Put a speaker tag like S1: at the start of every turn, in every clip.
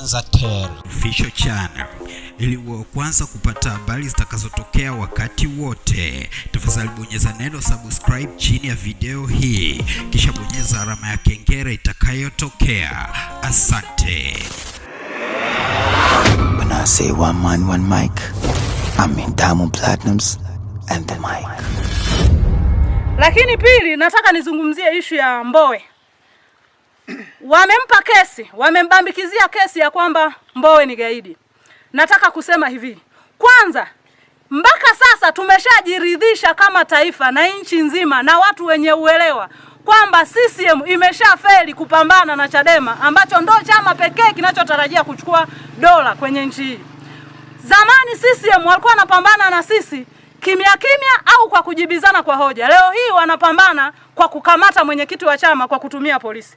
S1: Tanzatel
S2: Official Channel ili uwe wa kwanza kupata habari zitakazotokea wakati wote. Tafadhali bonyeza neno subscribe chini ya video hii, kisha bonyeza alama ya kengele itakayotokea. Asante.
S3: When I say one man, one mic, I mean Diamond Platinums and the mic.
S4: Lakini pili, nataka nizungumzie ishu ya Mbowe. Wamempa kesi, wamembambikizia kesi ya kwamba Mbowe ni gaidi. Nataka kusema hivi, kwanza, mpaka sasa tumeshajiridhisha kama taifa na nchi nzima na watu wenye uelewa kwamba CCM imeshafeli kupambana na Chadema ambacho ndo chama pekee kinachotarajia kuchukua dola kwenye nchi hii. Zamani CCM walikuwa wanapambana na sisi kimya kimya au kwa kujibizana kwa hoja. Leo hii wanapambana kwa kukamata mwenyekiti wa chama kwa kutumia polisi.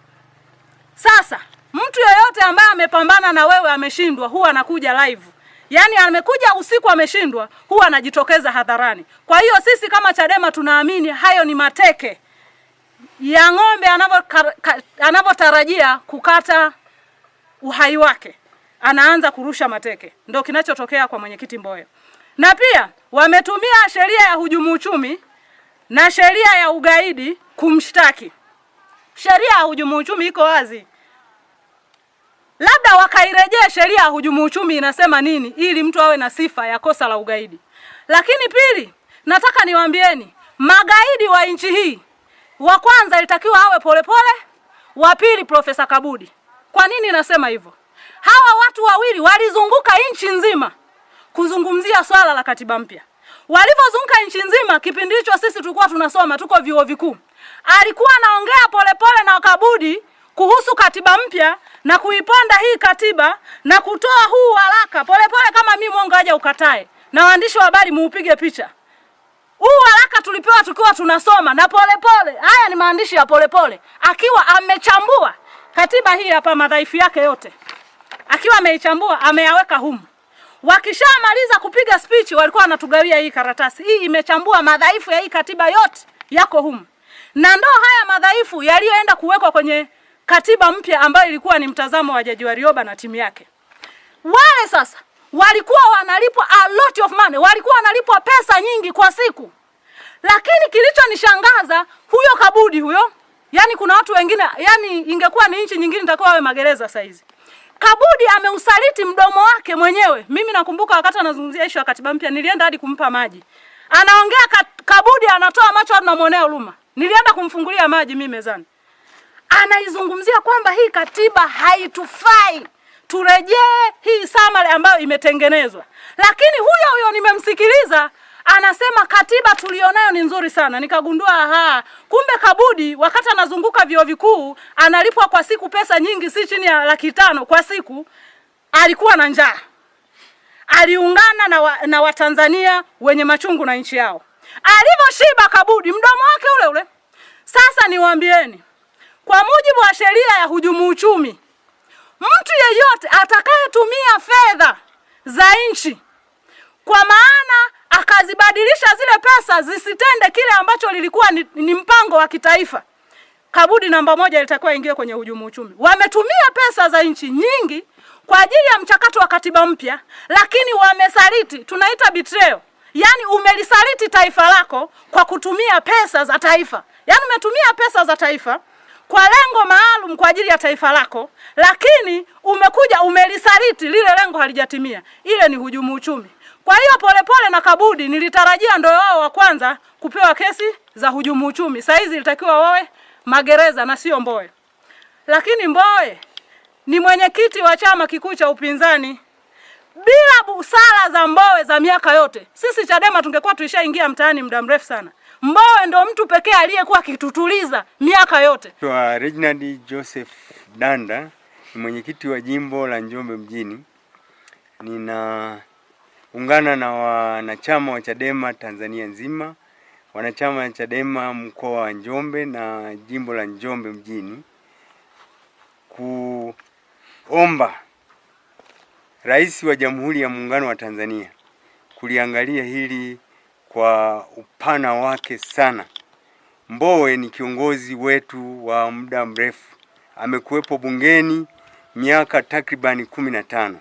S4: Sasa mtu yoyote ambaye amepambana na wewe ameshindwa, huwa anakuja live, yaani amekuja usiku ameshindwa, huwa anajitokeza hadharani. Kwa hiyo sisi kama Chadema tunaamini hayo ni mateke ya ng'ombe anavyotarajia kukata uhai wake, anaanza kurusha mateke. Ndio kinachotokea kwa mwenyekiti Mbowe. Na pia wametumia sheria ya hujumu uchumi na sheria ya ugaidi kumshtaki. Sheria ya hujumu uchumi iko wazi, labda wakairejea sheria ya hujumu uchumi inasema nini, ili mtu awe na sifa ya kosa la ugaidi. Lakini pili, nataka niwaambieni magaidi wa nchi hii, wa kwanza ilitakiwa awe Polepole, wa pili Profesa Kabudi. Kwa nini nasema hivyo? Hawa watu wawili walizunguka nchi nzima kuzungumzia swala la katiba mpya. Walivyozunguka nchi nzima, kipindi hicho sisi tulikuwa tunasoma, tuko vyuo vikuu, alikuwa anaongea Polepole na Kabudi kuhusu katiba mpya na kuiponda hii katiba na kutoa huu waraka. Polepole kama mimi mwongo aje ukatae, na waandishi wa habari muupige picha huu waraka tulipewa tukiwa tunasoma na Polepole. Haya ni maandishi ya Polepole akiwa amechambua katiba hii hapa, madhaifu yake yote akiwa ameichambua ameyaweka humu. Wakishamaliza kupiga speech, walikuwa wanatugawia hii karatasi. Hii imechambua madhaifu ya hii katiba yote yako humu, na ndo haya madhaifu yaliyoenda kuwekwa kwenye katiba mpya ambayo ilikuwa ni mtazamo wa Jaji Warioba na timu yake. Wale sasa walikuwa wanalipwa a lot of money, walikuwa wanalipwa pesa nyingi kwa siku, lakini kilichonishangaza huyo Kabudi huyo, yani kuna watu wengine, yani ingekuwa ni nchi nyingine nitakuwa wawe magereza saizi. Kabudi ameusaliti mdomo wake mwenyewe. Mimi nakumbuka wakati anazungumzia ishu ya katiba mpya, nilienda hadi kumpa maji, anaongea ka, Kabudi anatoa macho, tunamwonea namwonea huruma. Nilienda kumfungulia maji mimi mezani, anaizungumzia kwamba hii katiba haitufai, turejee hii samale ambayo imetengenezwa. Lakini huyo huyo nimemsikiliza anasema katiba tulionayo ni nzuri sana. Nikagundua aha, kumbe Kabudi wakati anazunguka vyuo vikuu analipwa kwa siku pesa nyingi, si chini ya laki tano kwa siku. Alikuwa na njaa, aliungana na, wa, na Watanzania wenye machungu na nchi yao. Alivyoshiba Kabudi, mdomo wake ule ule. Sasa niwaambieni, kwa mujibu wa sheria ya hujumu uchumi, mtu yeyote atakayetumia fedha za nchi kwa maana akazibadilisha zile pesa zisitende kile ambacho lilikuwa ni, ni mpango wa kitaifa, Kabudi namba moja ilitakiwa ingie kwenye hujumu uchumi. Wametumia pesa za nchi nyingi kwa ajili ya mchakato wa katiba mpya, lakini wamesaliti, tunaita betrayal. Yaani umelisaliti taifa lako kwa kutumia pesa za taifa, yaani umetumia pesa za taifa kwa lengo maalum kwa ajili ya taifa lako, lakini umekuja umelisaliti lile lengo halijatimia. Ile ni hujumu uchumi. Kwa hiyo Polepole na Kabudi nilitarajia ndio wao wa kwanza kupewa kesi za hujumu uchumi. Saa hizi ilitakiwa wawe magereza na sio Mbowe, lakini Mbowe ni mwenyekiti wa chama kikuu cha upinzani. Bila busara za Mbowe za miaka yote, sisi Chadema tungekuwa tuishaingia mtaani muda mrefu sana. Mbowe ndo mtu pekee aliyekuwa akitutuliza miaka yote.
S5: Kwa Reginald Joseph Danda ni mwenyekiti wa jimbo la Njombe mjini. Ninaungana na wanachama wa Chadema Tanzania nzima, wanachama wa Chadema mkoa wa Njombe na jimbo la Njombe mjini kuomba Rais wa Jamhuri ya Muungano wa Tanzania kuliangalia hili kwa upana wake sana. Mbowe ni kiongozi wetu wa muda mrefu, amekuwepo bungeni miaka takribani kumi na tano.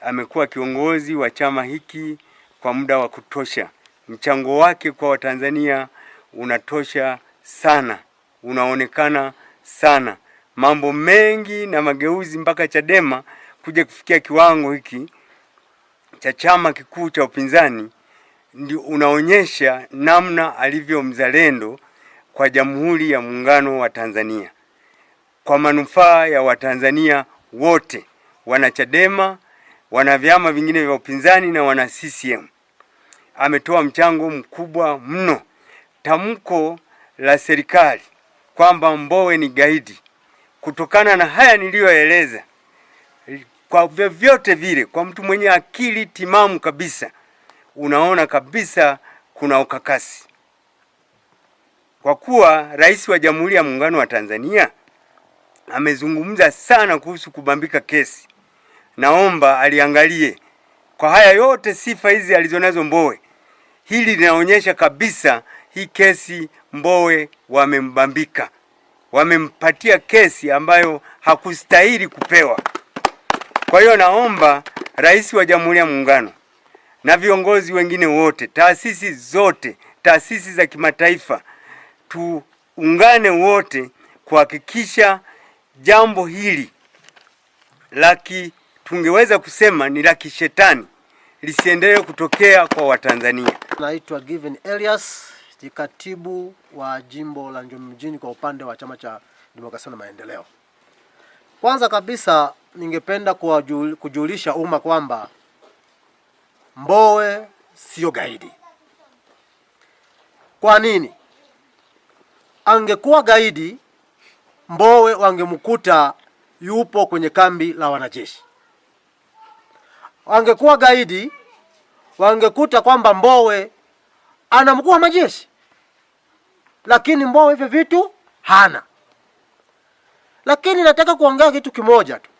S5: Amekuwa kiongozi wa chama hiki kwa muda wa kutosha. Mchango wake kwa Watanzania unatosha sana, unaonekana sana. Mambo mengi na mageuzi mpaka Chadema kuja kufikia kiwango hiki cha chama kikuu cha upinzani ndio unaonyesha namna alivyo mzalendo kwa Jamhuri ya Muungano wa Tanzania kwa manufaa ya Watanzania wote, wanachadema wana vyama vingine vya upinzani na wana CCM. Ametoa mchango mkubwa mno. Tamko la serikali kwamba Mbowe ni gaidi, kutokana na haya niliyoeleza, kwa vyovyote vile, kwa mtu mwenye akili timamu kabisa, unaona kabisa kuna ukakasi, kwa kuwa Rais wa Jamhuri ya Muungano wa Tanzania amezungumza sana kuhusu kubambika kesi. Naomba aliangalie kwa haya yote, sifa hizi alizonazo Mbowe, hili linaonyesha kabisa hii kesi Mbowe wamembambika, wamempatia kesi ambayo hakustahili kupewa. Kwa hiyo naomba Rais wa Jamhuri ya Muungano na viongozi wengine wote, taasisi zote, taasisi za kimataifa, tuungane wote kuhakikisha jambo hili la tungeweza kusema ni la kishetani lisiendelee kutokea kwa Watanzania.
S1: Naitwa Given Elias, ni katibu wa jimbo la Njombe mjini kwa upande wa chama cha demokrasia na maendeleo. Kwanza kabisa, ningependa kujulisha umma kwamba Mbowe sio gaidi. Kwa nini? Angekuwa gaidi, Mbowe wangemkuta yupo kwenye kambi la wanajeshi. Angekuwa gaidi, wangekuta kwamba Mbowe ana mkuu wa majeshi, lakini Mbowe hivyo vitu hana. Lakini nataka kuongea kitu kimoja tu.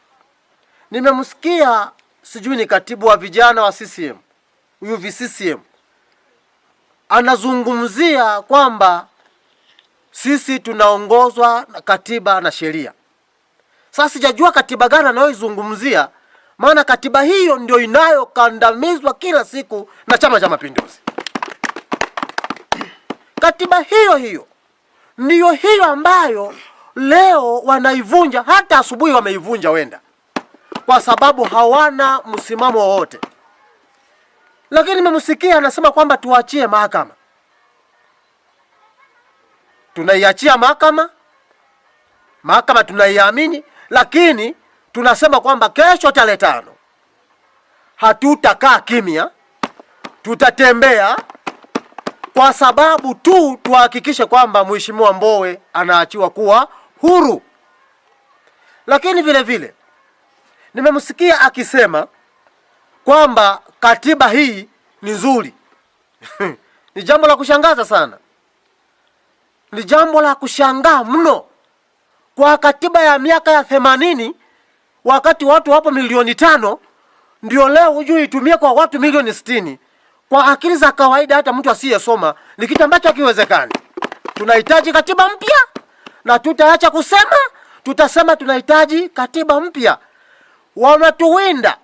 S1: Nimemsikia sijui ni katibu wa vijana wa CCM huyu VCCM anazungumzia kwamba sisi tunaongozwa na katiba na sheria. Sasa sijajua katiba gani anayoizungumzia, maana katiba hiyo ndio inayokandamizwa kila siku na Chama cha Mapinduzi. Katiba hiyo hiyo ndiyo hiyo ambayo leo wanaivunja, hata asubuhi wameivunja wenda, kwa sababu hawana msimamo wowote. Lakini nimemsikia anasema kwamba tuachie mahakama. Tunaiachia mahakama, mahakama tunaiamini, lakini tunasema kwamba kesho tarehe tano hatutakaa kimya, tutatembea kwa sababu tu tuhakikishe kwamba Mheshimiwa Mbowe anaachiwa kuwa huru. Lakini vile vile nimemsikia akisema kwamba katiba hii ni nzuri. Ni jambo la kushangaza sana, ni jambo la kushangaa mno kwa katiba ya miaka ya themanini, wakati watu wapo milioni tano, ndio leo hujui itumie kwa watu milioni sitini. Kwa akili za kawaida, hata mtu asiyesoma ni kitu ambacho hakiwezekani. Tunahitaji katiba mpya, na tutaacha kusema, tutasema tunahitaji katiba mpya. Wanatuwinda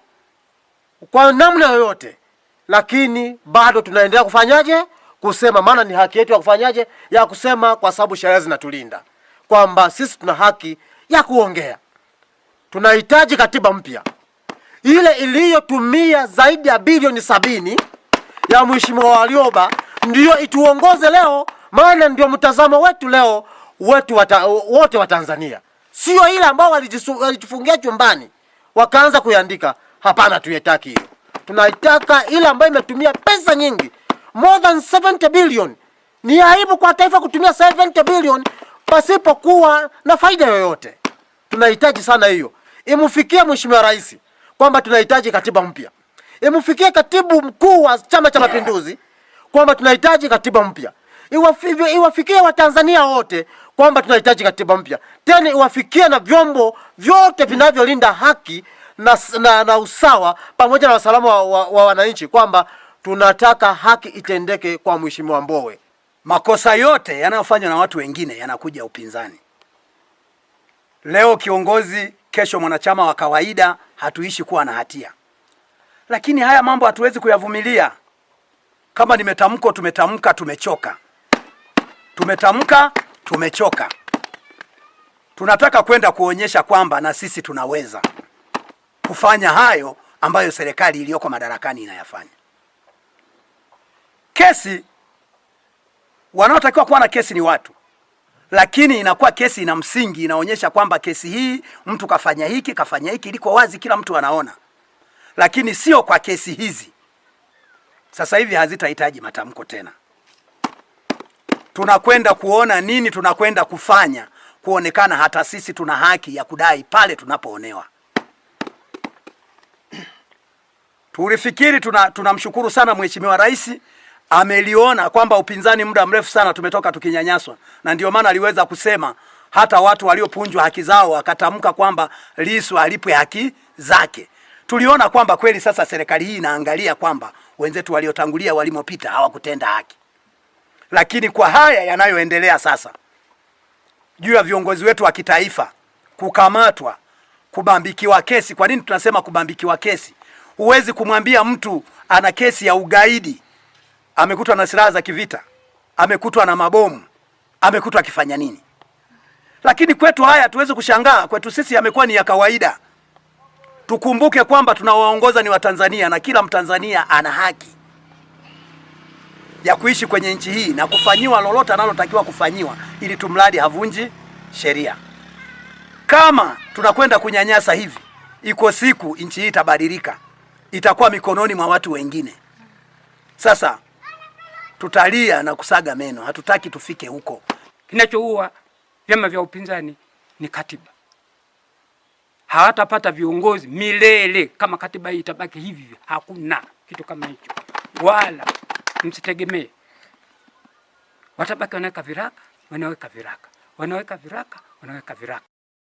S1: kwa namna yoyote, lakini bado tunaendelea kufanyaje? Kusema, maana ni haki yetu ya kufanyaje, ya kusema, kwa sababu sheria zinatulinda kwamba sisi tuna haki ya kuongea. Tunahitaji katiba mpya, ile iliyotumia zaidi ya bilioni sabini ya Mheshimiwa Warioba ndiyo ituongoze leo, maana ndio mtazamo wetu leo wetu wata, wote wa Tanzania, sio ile ambao walijifungia chumbani wakaanza kuiandika. Hapana, tuitaki hiyo. Tunaitaka ile ambayo imetumia pesa nyingi, more than 70 billion. Ni aibu kwa taifa kutumia 70 billion pasipokuwa na faida yoyote. Tunahitaji sana hiyo, imfikie Mheshimiwa Rais kwamba tunahitaji katiba mpya, imfikie katibu mkuu wa Chama cha Mapinduzi kwamba tunahitaji katiba mpya, Iwafi- iwafikie Watanzania wote kwamba tunahitaji katiba mpya, tena iwafikie na vyombo vyote vinavyolinda haki na, na, na usawa pamoja na usalama wa, wa, wa wananchi kwamba tunataka haki itendeke kwa Mheshimiwa Mbowe.
S6: Makosa yote yanayofanywa na watu wengine yanakuja upinzani. Leo kiongozi kesho mwanachama wa kawaida hatuishi kuwa na hatia. Lakini haya mambo hatuwezi kuyavumilia. Kama nimetamko tumetamka, tumechoka. Tumetamka, tumechoka. Tunataka kwenda kuonyesha kwamba na sisi tunaweza kufanya hayo ambayo serikali iliyoko madarakani inayafanya. Kesi, wanaotakiwa kuwa na kesi ni watu, lakini inakuwa kesi ina msingi, inaonyesha kwamba kesi hii mtu kafanya hiki kafanya hiki, liko wazi, kila mtu anaona, lakini sio kwa kesi hizi. Sasa hivi hazitahitaji matamko tena. Tunakwenda kuona nini tunakwenda kufanya, kuonekana hata sisi tuna haki ya kudai pale tunapoonewa. Tulifikiri tuna tunamshukuru sana Mheshimiwa Rais ameliona kwamba upinzani muda mrefu sana tumetoka tukinyanyaswa, na ndio maana aliweza kusema hata watu waliopunjwa haki zao akatamka kwamba Lissu alipwe haki zake. Tuliona kwamba kweli sasa serikali hii inaangalia kwamba wenzetu waliotangulia walimopita hawakutenda haki, lakini kwa haya yanayoendelea sasa juu ya viongozi wetu wa kitaifa kukamatwa, kubambikiwa kesi. Kwa nini tunasema kubambikiwa kesi? Huwezi kumwambia mtu ana kesi ya ugaidi, amekutwa na silaha za kivita, amekutwa na mabomu, amekutwa akifanya nini? Lakini kwetu haya tuwezi kushangaa, kwetu sisi yamekuwa ni ya kawaida. Tukumbuke kwamba tunawaongoza ni Watanzania na kila Mtanzania ana haki ya kuishi kwenye nchi hii na kufanyiwa lolote analotakiwa kufanyiwa, ili tumradi havunji sheria. Kama tunakwenda kunyanyasa hivi, iko siku nchi hii itabadilika, itakuwa mikononi mwa watu wengine. Sasa tutalia na kusaga meno, hatutaki tufike huko.
S7: Kinachoua vyama vya upinzani ni katiba. Hawatapata viongozi milele kama katiba hii itabaki hivi. Hakuna kitu kama hicho, wala msitegemee. Watabaki wanaweka viraka, wanaweka viraka, wanaweka viraka, wanaweka viraka.